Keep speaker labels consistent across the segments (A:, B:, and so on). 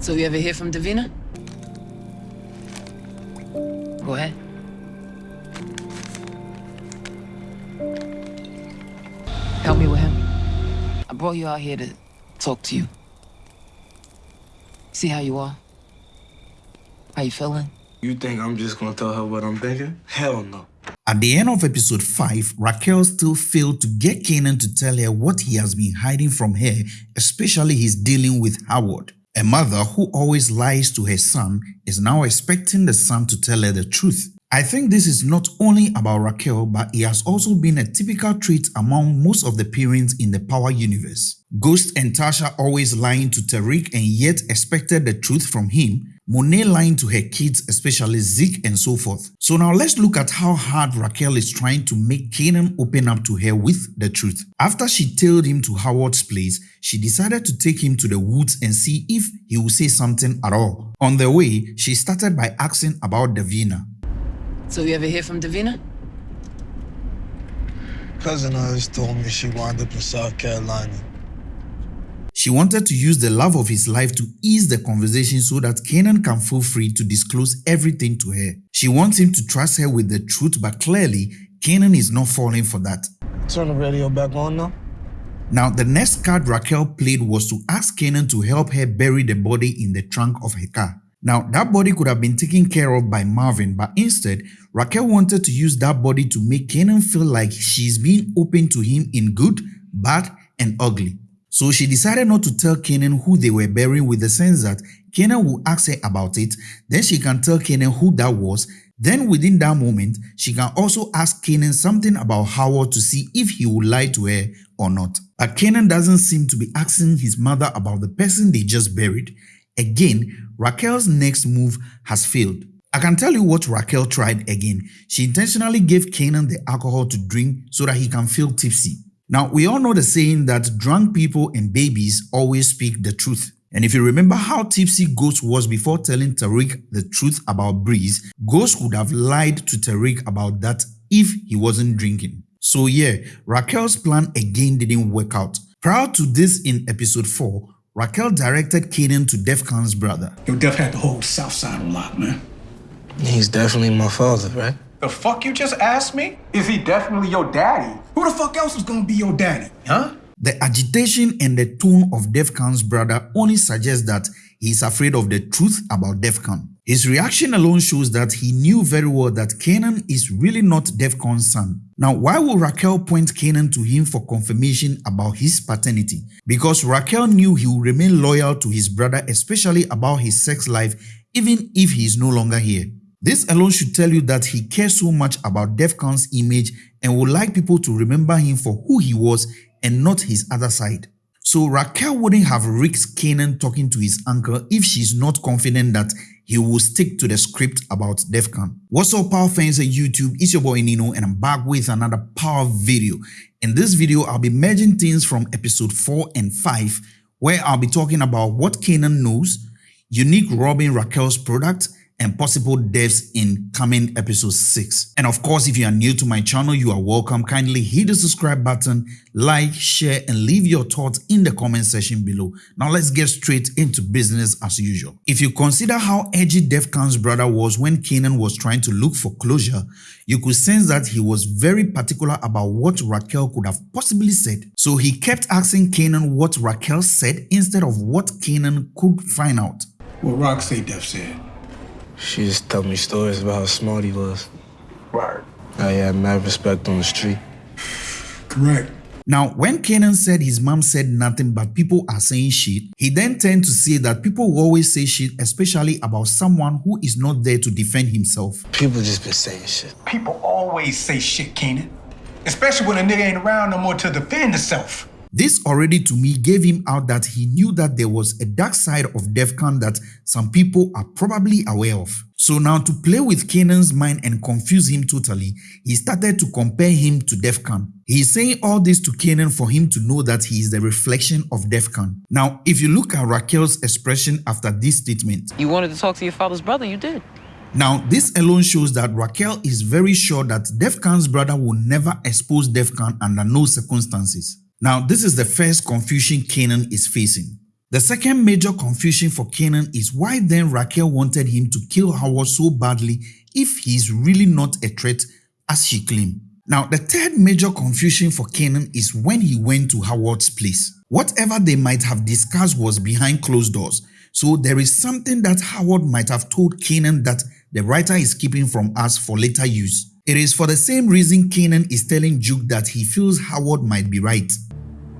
A: So you ever hear from Davina? Go ahead. Help me with him. I brought you out here to talk to you. See how you are. How you feeling?
B: You think I'm just gonna tell her what I'm thinking? Hell no.
C: At the end of episode 5, Raquel still failed to get Kanan to tell her what he has been hiding from her, especially his dealing with Howard. A mother who always lies to her son is now expecting the son to tell her the truth. I think this is not only about Raquel but it has also been a typical trait among most of the parents in the Power universe. Ghost and Tasha always lying to Tariq and yet expected the truth from him, Monet lying to her kids especially Zeke and so forth. So now let's look at how hard Raquel is trying to make Kanan open up to her with the truth. After she tailed him to Howard's place, she decided to take him to the woods and see if he would say something at all. On the way, she started by asking about Davina.
A: So you ever hear from Davina?
B: Cousin of hers told me she wound up in South Carolina.
C: She wanted to use the love of his life to ease the conversation so that Kanan can feel free to disclose everything to her. She wants him to trust her with the truth but clearly, Kanan is not falling for that.
B: Turn the radio back on now.
C: Now, the next card Raquel played was to ask Kanan to help her bury the body in the trunk of her car. Now, that body could have been taken care of by Marvin, but instead, Raquel wanted to use that body to make Kanan feel like she's being open to him in good, bad, and ugly. So she decided not to tell Kanan who they were burying with the sense that Kanan will ask her about it, then she can tell Kanan who that was, then within that moment, she can also ask Kanan something about Howard to see if he will lie to her or not. But Kanan doesn't seem to be asking his mother about the person they just buried. Again, Raquel's next move has failed. I can tell you what Raquel tried again. She intentionally gave Kanan the alcohol to drink so that he can feel tipsy. Now, we all know the saying that drunk people and babies always speak the truth. And if you remember how tipsy Ghost was before telling Tariq the truth about Breeze, Ghost would have lied to Tariq about that if he wasn't drinking. So yeah, Raquel's plan again didn't work out. Prior to this in episode 4, Raquel directed Kanan to Defcon's brother.
D: Yo, Def had the whole South Side on lock, man.
B: He's definitely my father, right?
D: The fuck you just asked me? Is he definitely your daddy? Who the fuck else is gonna be your daddy, huh?
C: The agitation and the tone of Defcon's brother only suggests that he is afraid of the truth about Defcon. His reaction alone shows that he knew very well that Kanan is really not Defcon's son. Now, why would Raquel point Kanan to him for confirmation about his paternity? Because Raquel knew he would remain loyal to his brother, especially about his sex life, even if he is no longer here. This alone should tell you that he cares so much about Defcon's image and would like people to remember him for who he was and not his other side. So Raquel wouldn't have risked Kanan talking to his uncle if she's not confident that he will stick to the script about Defcon. What's up power fans of YouTube, it's your boy Nino and I'm back with another power video. In this video, I'll be merging things from episode 4 and 5 where I'll be talking about what Kanan knows, unique robbing Raquel's product, and possible deaths in coming episode 6. And of course, if you are new to my channel, you are welcome. Kindly hit the subscribe button, like, share, and leave your thoughts in the comment section below. Now let's get straight into business as usual. If you consider how edgy Defcon's brother was when Kanan was trying to look for closure, you could sense that he was very particular about what Raquel could have possibly said. So he kept asking Kanan what Raquel said instead of what Kanan could find out.
D: What Rock say Def said.
B: She just told me stories about how smart he was.
D: Right.
B: How he had mad respect on the street.
D: Correct.
C: Now, when Kanan said his mom said nothing but people are saying shit, he then turned to say that people will always say shit, especially about someone who is not there to defend himself.
B: People just been saying shit.
D: People always say shit, Keenan. Especially when a nigga ain't around no more to defend himself.
C: This already to me gave him out that he knew that there was a dark side of Defcon that some people are probably aware of. So now to play with Kanan's mind and confuse him totally, he started to compare him to Defcon. He is saying all this to Kanan for him to know that he is the reflection of Defcon. Now, if you look at Raquel's expression after this statement,
A: You wanted to talk to your father's brother, you did.
C: now, this alone shows that Raquel is very sure that Defcon's brother will never expose Defcon under no circumstances. Now, this is the first confusion Kanan is facing. The second major confusion for Kanan is why then Raquel wanted him to kill Howard so badly if he is really not a threat as she claimed. Now, the third major confusion for Kanan is when he went to Howard's place. Whatever they might have discussed was behind closed doors, so there is something that Howard might have told Kanan that the writer is keeping from us for later use. It is for the same reason Kanan is telling Duke that he feels Howard might be right.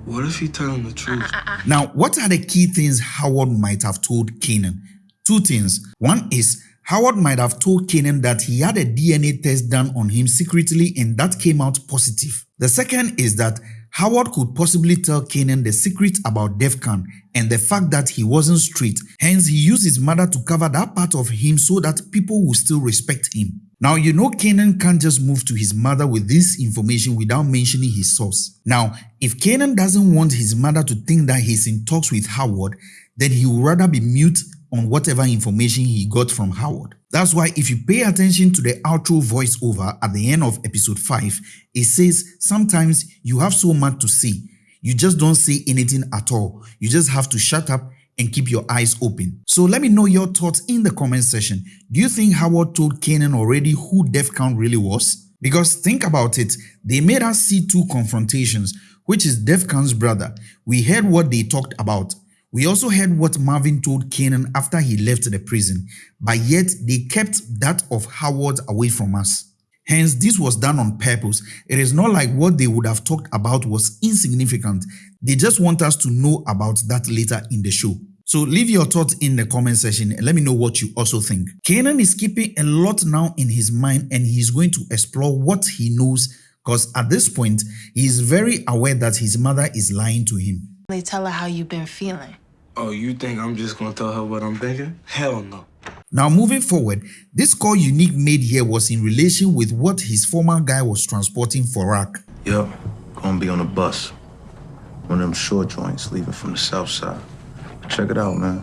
B: What if he telling the truth?
C: Ah, ah, ah, now, what are the key things Howard might have told Kanan? Two things. One is Howard might have told Kanan that he had a DNA test done on him secretly and that came out positive. The second is that Howard could possibly tell Kanan the secret about Defcon and the fact that he wasn't straight, hence he used his mother to cover that part of him so that people will still respect him. Now, you know Kanan can't just move to his mother with this information without mentioning his source. Now, if Kanan doesn't want his mother to think that he's in talks with Howard, then he would rather be mute on whatever information he got from Howard. That's why if you pay attention to the outro voiceover at the end of episode 5, it says sometimes you have so much to say, you just don't say anything at all. You just have to shut up and keep your eyes open. So let me know your thoughts in the comment section. Do you think Howard told Kanan already who Defcon really was? Because think about it, they made us see two confrontations, which is Defcon's brother. We heard what they talked about. We also heard what Marvin told Kanan after he left the prison, but yet they kept that of Howard away from us. Hence, this was done on purpose. It is not like what they would have talked about was insignificant. They just want us to know about that later in the show. So leave your thoughts in the comment section and let me know what you also think. Kanan is keeping a lot now in his mind and he's going to explore what he knows because at this point, he is very aware that his mother is lying to him.
E: They tell her how you've been feeling.
B: Oh, you think I'm just gonna tell her what I'm thinking? Hell no.
C: Now moving forward, this call Unique made here was in relation with what his former guy was transporting for Raq.
F: Yep, gonna be on a bus. One of them short joints leaving from the south side. Check it out, man.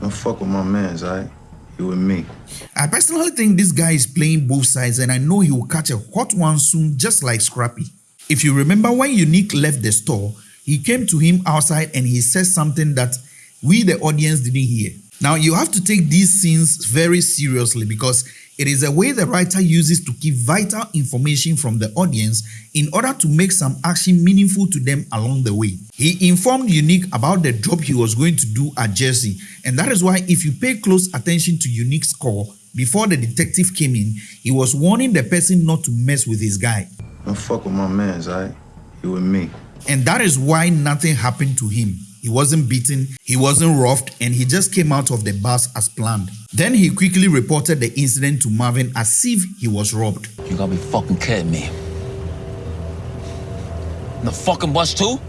F: Don't fuck with my mans, alright? You and me.
C: I personally think this guy is playing both sides and I know he will catch a hot one soon just like Scrappy. If you remember when Unique left the store, he came to him outside and he said something that we the audience didn't hear. Now you have to take these scenes very seriously because it is a way the writer uses to keep vital information from the audience in order to make some action meaningful to them along the way. He informed Unique about the job he was going to do at Jersey and that is why if you pay close attention to Unique's call before the detective came in, he was warning the person not to mess with his guy.
F: Don't fuck with my mans, alright? You and me.
C: And that is why nothing happened to him. He wasn't beaten, he wasn't roughed, and he just came out of the bus as planned. Then he quickly reported the incident to Marvin as if he was robbed.
A: You gotta be fucking kidding me. The fucking bus too?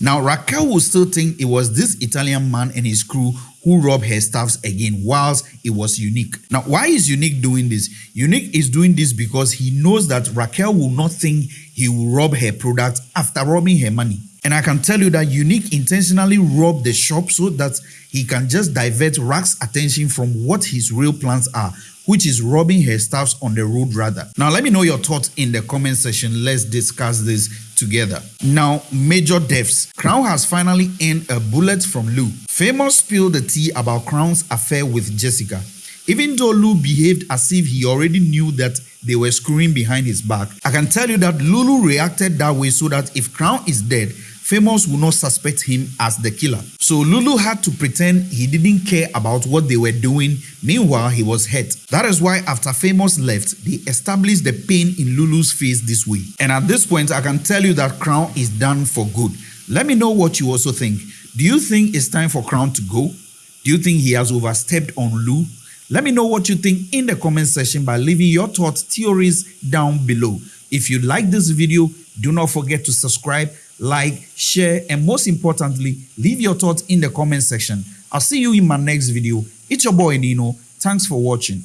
C: Now Raquel will still think it was this Italian man and his crew who robbed her staffs again whilst it was Unique. Now why is Unique doing this? Unique is doing this because he knows that Raquel will not think he will rob her product after robbing her money. And I can tell you that Unique intentionally robbed the shop so that he can just divert Raq's attention from what his real plans are, which is robbing her staffs on the road rather. Now let me know your thoughts in the comment section. Let's discuss this together. Now, major deaths. Crown has finally earned a bullet from Lou. Famous spilled the tea about Crown's affair with Jessica. Even though Lou behaved as if he already knew that they were screwing behind his back, I can tell you that Lou-Lou reacted that way so that if Crown is dead, Famous would not suspect him as the killer. So Lou-Lou had to pretend he didn't care about what they were doing. Meanwhile, he was hurt. That is why after Famous left, they established the pain in Lou-Lou's face this way. And at this point, I can tell you that Crown is done for good. Let me know what you also think. Do you think it's time for Crown to go? Do you think he has overstepped on Lou? Let me know what you think in the comment section by leaving your thoughts, theories down below. If you like this video, do not forget to subscribe like, share, and most importantly, leave your thoughts in the comment section. I'll see you in my next video. It's your boy Nino. Thanks for watching.